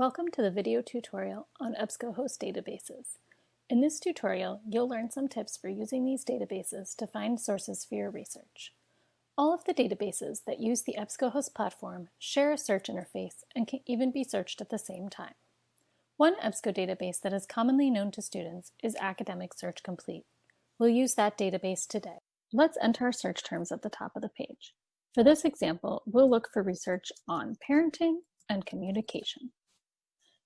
Welcome to the video tutorial on EBSCOhost databases. In this tutorial, you'll learn some tips for using these databases to find sources for your research. All of the databases that use the EBSCOhost platform share a search interface and can even be searched at the same time. One EBSCO database that is commonly known to students is Academic Search Complete. We'll use that database today. Let's enter our search terms at the top of the page. For this example, we'll look for research on parenting and communication.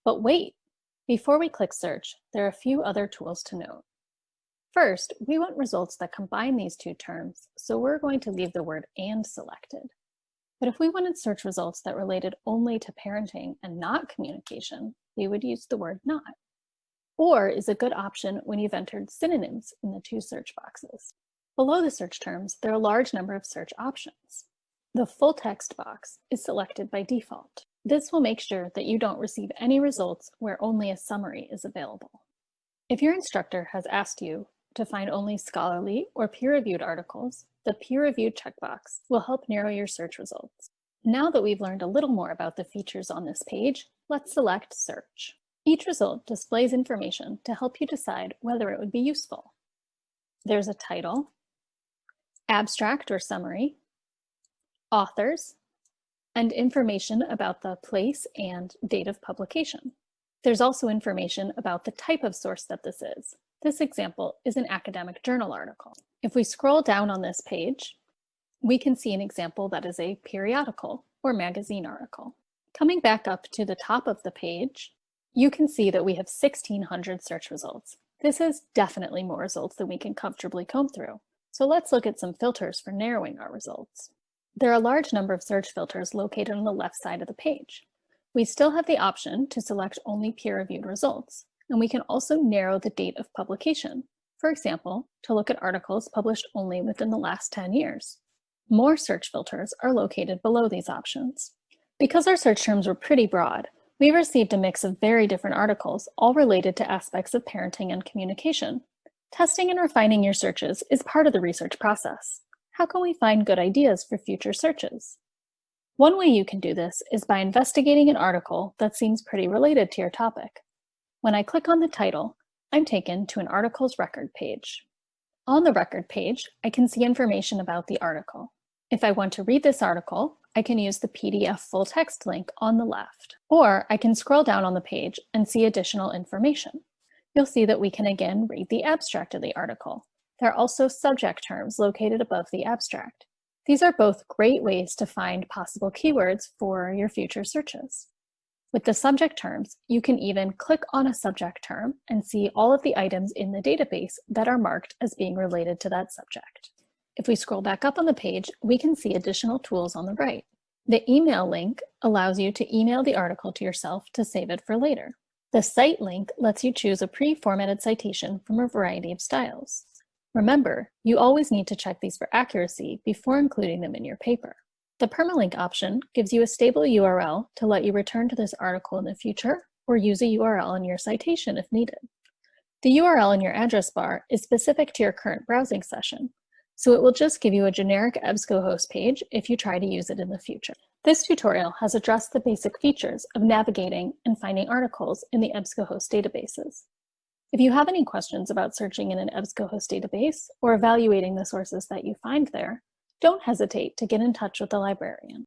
But wait, before we click search, there are a few other tools to note. First, we want results that combine these two terms, so we're going to leave the word and selected. But if we wanted search results that related only to parenting and not communication, we would use the word not. Or is a good option when you've entered synonyms in the two search boxes. Below the search terms, there are a large number of search options. The full text box is selected by default. This will make sure that you don't receive any results where only a summary is available. If your instructor has asked you to find only scholarly or peer-reviewed articles, the peer-reviewed checkbox will help narrow your search results. Now that we've learned a little more about the features on this page, let's select Search. Each result displays information to help you decide whether it would be useful. There's a title, abstract or summary, authors, and information about the place and date of publication. There's also information about the type of source that this is. This example is an academic journal article. If we scroll down on this page, we can see an example that is a periodical or magazine article. Coming back up to the top of the page, you can see that we have 1600 search results. This is definitely more results than we can comfortably comb through. So let's look at some filters for narrowing our results. There are a large number of search filters located on the left side of the page. We still have the option to select only peer-reviewed results, and we can also narrow the date of publication. For example, to look at articles published only within the last 10 years. More search filters are located below these options. Because our search terms were pretty broad, we received a mix of very different articles, all related to aspects of parenting and communication. Testing and refining your searches is part of the research process how can we find good ideas for future searches? One way you can do this is by investigating an article that seems pretty related to your topic. When I click on the title, I'm taken to an article's record page. On the record page, I can see information about the article. If I want to read this article, I can use the PDF full text link on the left, or I can scroll down on the page and see additional information. You'll see that we can again read the abstract of the article, there are also subject terms located above the abstract. These are both great ways to find possible keywords for your future searches. With the subject terms, you can even click on a subject term and see all of the items in the database that are marked as being related to that subject. If we scroll back up on the page, we can see additional tools on the right. The email link allows you to email the article to yourself to save it for later. The cite link lets you choose a pre-formatted citation from a variety of styles. Remember, you always need to check these for accuracy before including them in your paper. The permalink option gives you a stable URL to let you return to this article in the future or use a URL in your citation if needed. The URL in your address bar is specific to your current browsing session, so it will just give you a generic EBSCOhost page if you try to use it in the future. This tutorial has addressed the basic features of navigating and finding articles in the EBSCOhost databases. If you have any questions about searching in an EBSCOhost database or evaluating the sources that you find there, don't hesitate to get in touch with the librarian.